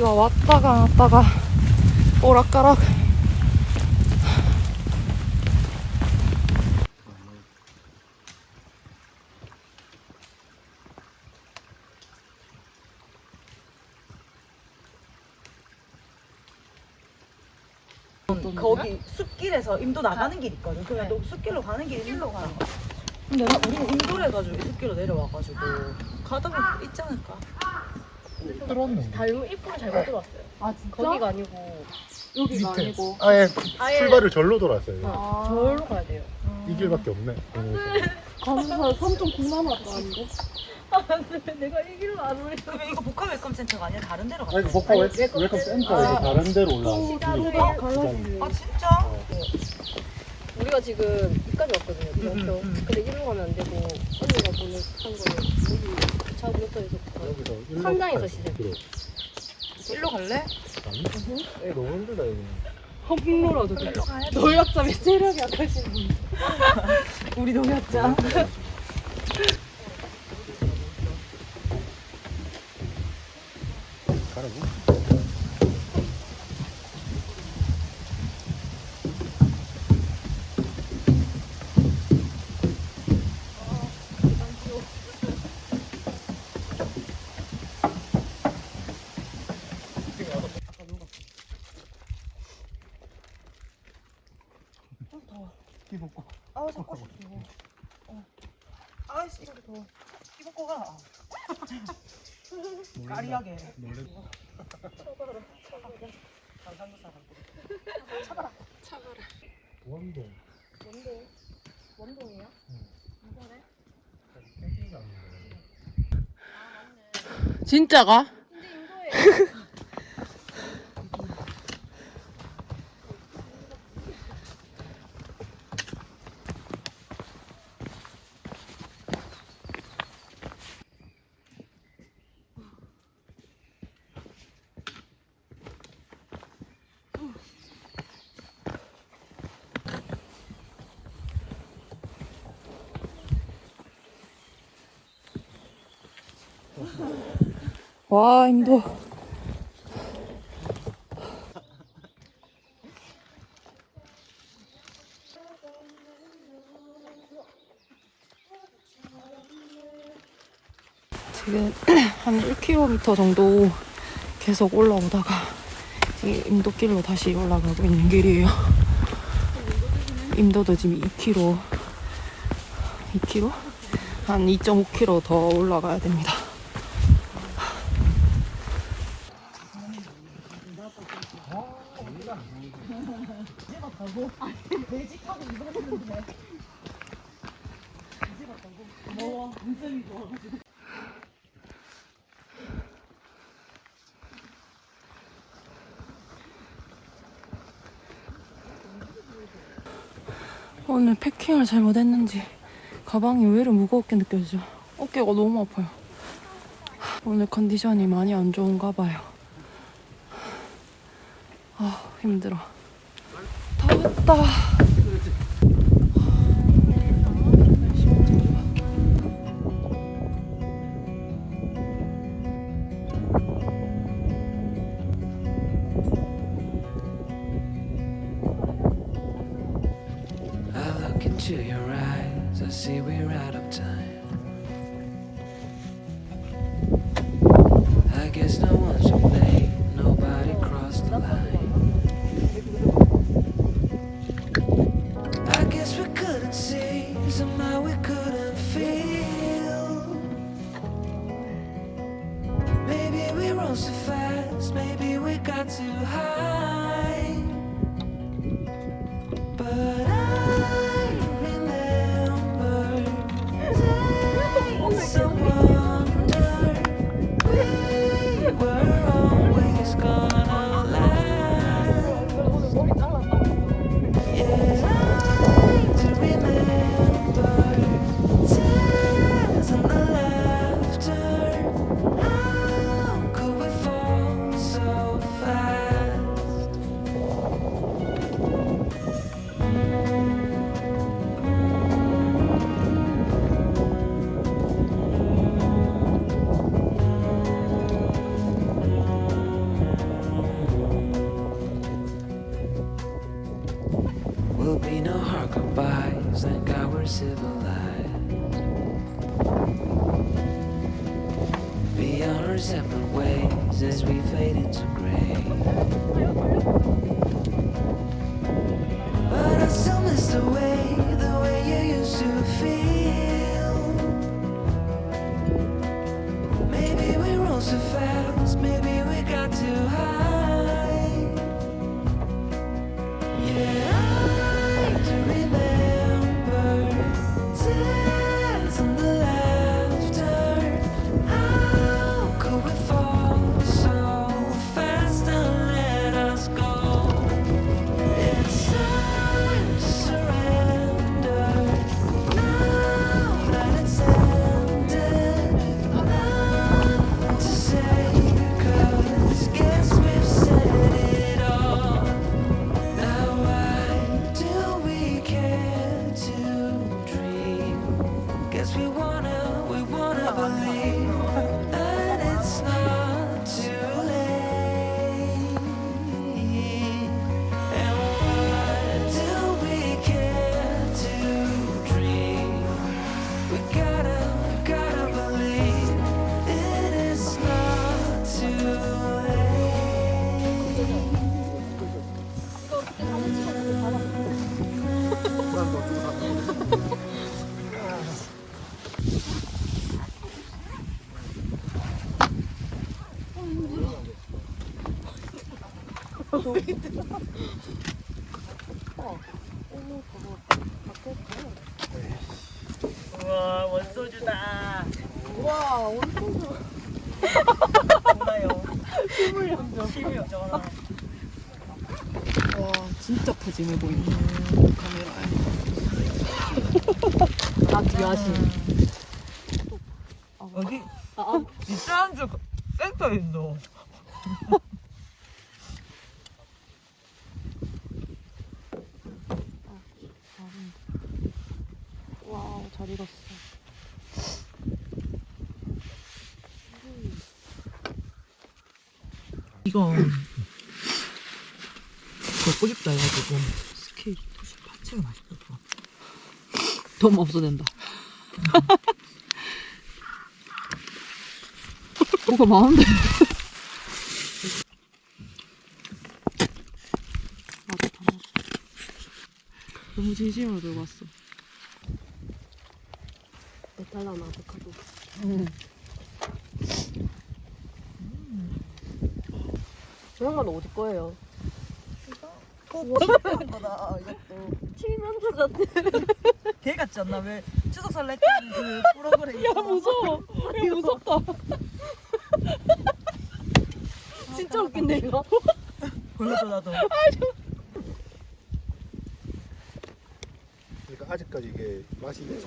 비가 왔다가 왔다가 오락가락 거기 숲길에서 임도 나가는 길 있거든. 그러면 너 숲길로 가는 길 일로 가는 거야. 근데 나 우리 임도를 해가지고 이 숲길로 내려와가지고 가다 보면 있지 않을까? 들었는데 달로 입구를 잘못 들어왔어요. 아 진짜? 거기가 아니고 여기가 밑에 아니고 아예 아예- 출발을 절로 돌았어요 아. 저로 가야 돼요. 이 길밖에 없네 가면서 3.9만 왔다 아니고? 내가 이 길로 안 올려. 그러면 이거 복합 웰컴 센터가 아니라 다른 데로 가. 아니 복합 웰- 웰컴 센터에서 아. 다른 데로 올라왔어 시간대가 갈라지네 아 진짜? 우리가 지금 여기까지 왔거든요. 음, 이렇게. 음. 근데 이리로 가면 안 되고 언니가 보는 한 거는 여기 차 부터에서 여기서 일로 상당에서 갈- 시작. 그래. 일로 갈래? 아니? 에이 너무 힘들다 여기 홈로라도 돼 일로 가야 돼. 노약자의 체력이 약하신 분 우리 동역자. 가라고? 이 벗고 아 자꾸 싶어. 어. 아이씨 이거 더워. 이거 꺼가. 까리하게. 놀래 강상도 사람. 원동 원동. 원동이에요? 이번에? 캠핑이 아닌데 진짜가? 근데 인도에 와 인도. 지금 한 1km 정도 계속 올라오다가 이 임도길로 다시 올라가고 있는 길이에요. 임도도 지금 2km 2km? 한 2.5km 더 올라가야 됩니다 오늘 패킹을 잘못했는지 가방이 의외로 무겁게 느껴지죠. 어깨가 너무 아파요. 오늘 컨디션이 많이 안 좋은가 봐요. 아 힘들어. 다 왔다. Into your eyes, I see we're out of time. Separate ways as we fade into gray. But I still miss the way, the way you used to feel. 우와 원소주다. 우와 원소주. 염정. 실물 염정 하나. 와 진짜 푸짐해 보이네 카메라에 아 귀하신 여기 진짜 한주 센터에 있어. 와우 잘 익었어. 이거 먹고 싶다 해가지고 스케일 토시 파채가 맛있더라. 돈 없어 된다. 뭐가 많은데? 너무 진심으로 들고 왔어 메탈라나 아보카도. 저 양말은 어디 거예요? 거다 이것도 칠면조 같아. 개 같지 않나? 왜 추석 설레 때그 프로그램 야 무서워 야 무섭다 진짜 웃긴데 이거. 보여줘 나도. 그러니까 아직까지 이게 맛이 있어.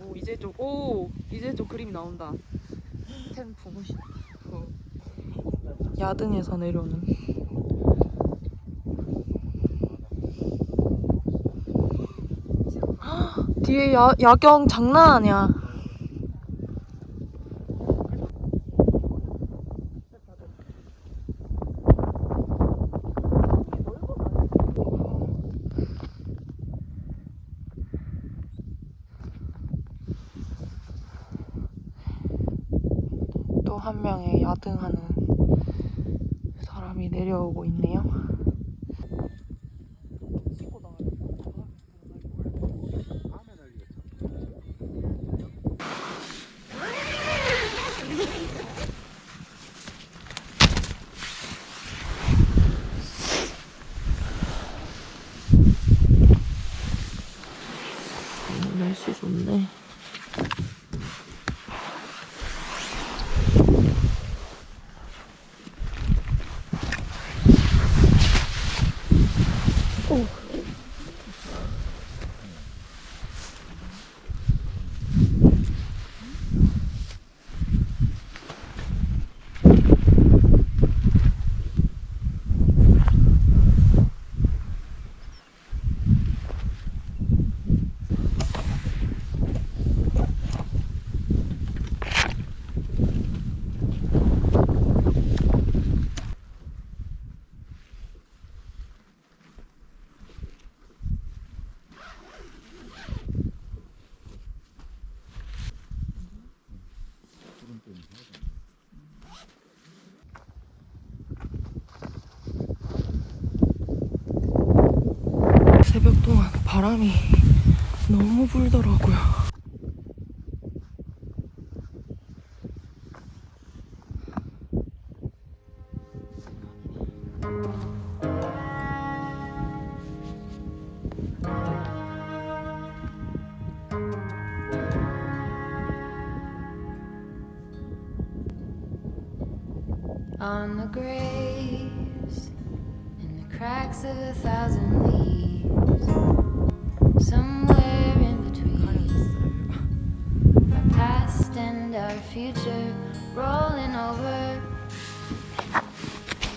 오 이제 좀 오 이제 좀 그림이 나온다. 템프 어. 야등에서 내려오는. 헉, 뒤에 야, 야경 장난 아니야 또 한 명의 야등하는 내려오고 있네요. 바람이 너무 불더라고요.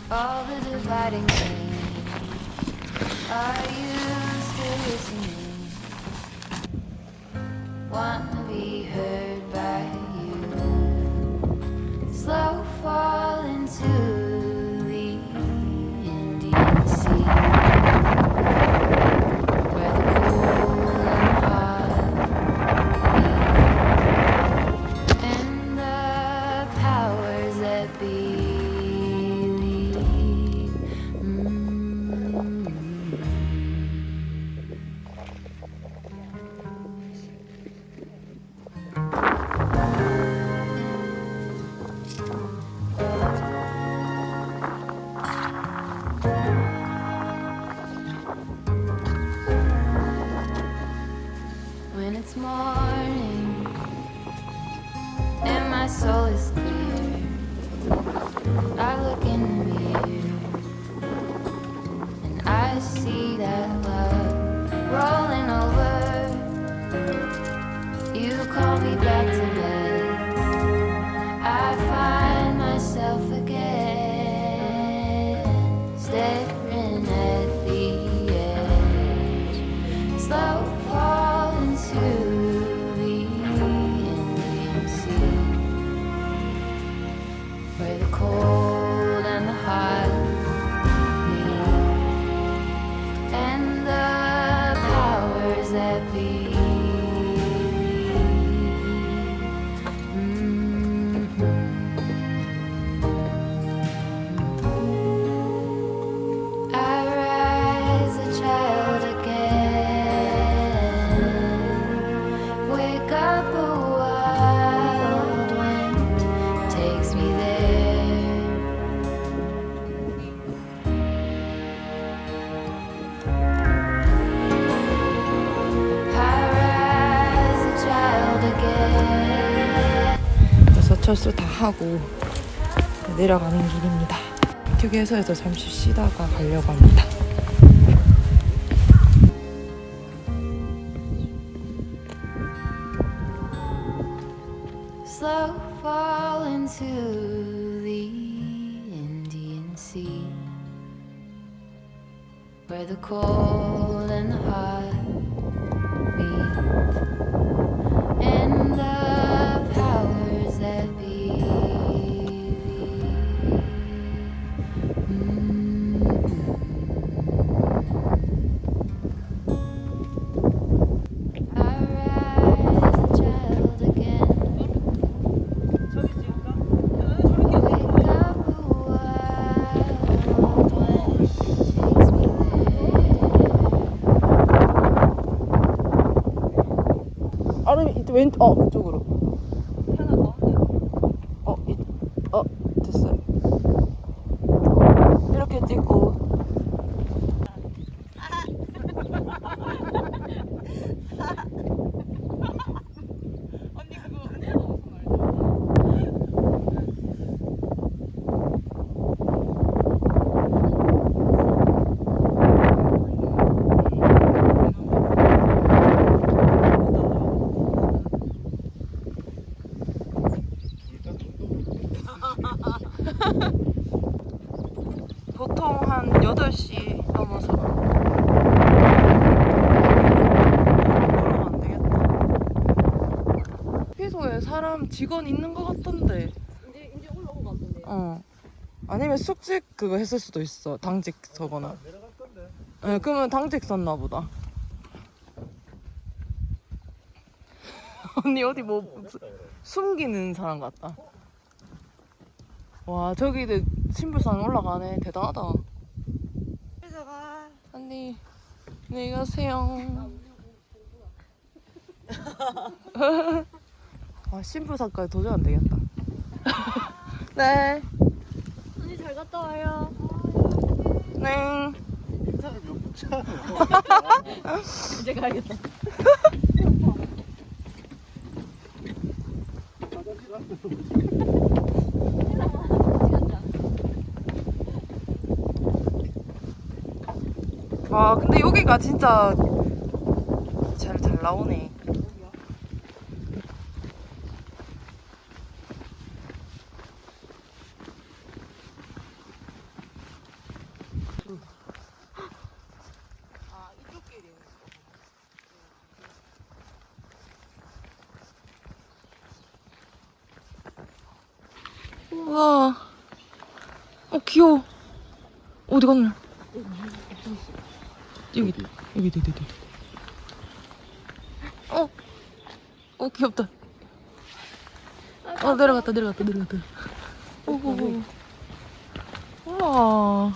All the dividing things are you still listening. One 철수 다 하고 내려가는 길입니다. 휴게소에서 잠시 쉬다가 가려고 합니다. 왼, 어 왼쪽으로. 하나. 어, 이, 어 됐어요. 이렇게 찍고. 언니 그거 그냥 넣어서 말자. 보통 한 8시 넘어서. 그러면 안 되겠다. 휴게소에 사람 직원 있는 것 같던데. 이제 이제 올라온 것 같은데. 어. 아니면 숙직 그거 했을 수도 있어. 당직 서거나. 예, 그러면 당직 썼나 보다. 언니 어디 뭐 수- 숨기는 사람 같다. 와 저기들 신불산 올라가네. 대단하다. 회사가 언니 안녕히 가세요. 아 심부산까지 도저히 안 되겠다. 네. 언니 잘 갔다 와요. 네. 이제 가야겠다. 와 근데 여기가 진짜 잘 잘 나오네. 우와. 어 귀여워. 어디 갔나? 여기 여기 여기 여기 여기. 어. 어 귀엽다. 어 내려갔다 내려갔다 내려갔다. 오오오. 우와.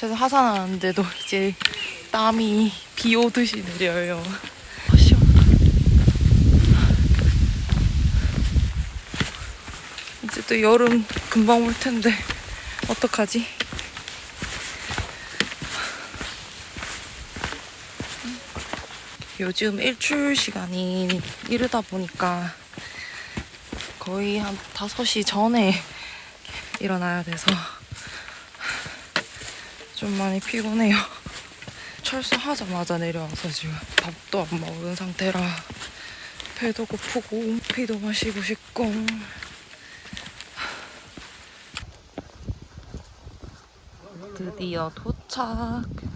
그래서 하산하는데도 이제 땀이 비 오듯이 내려요. 아. 이제 또 여름 금방 올 텐데 어떡하지? 요즘 일출 시간이 이르다 보니까 거의 한 5시 전에 일어나야 돼서 좀 많이 피곤해요. 철수하자마자 내려와서 지금 밥도 안 먹은 상태라 배도 고프고 피도 마시고 싶고 드디어 도착.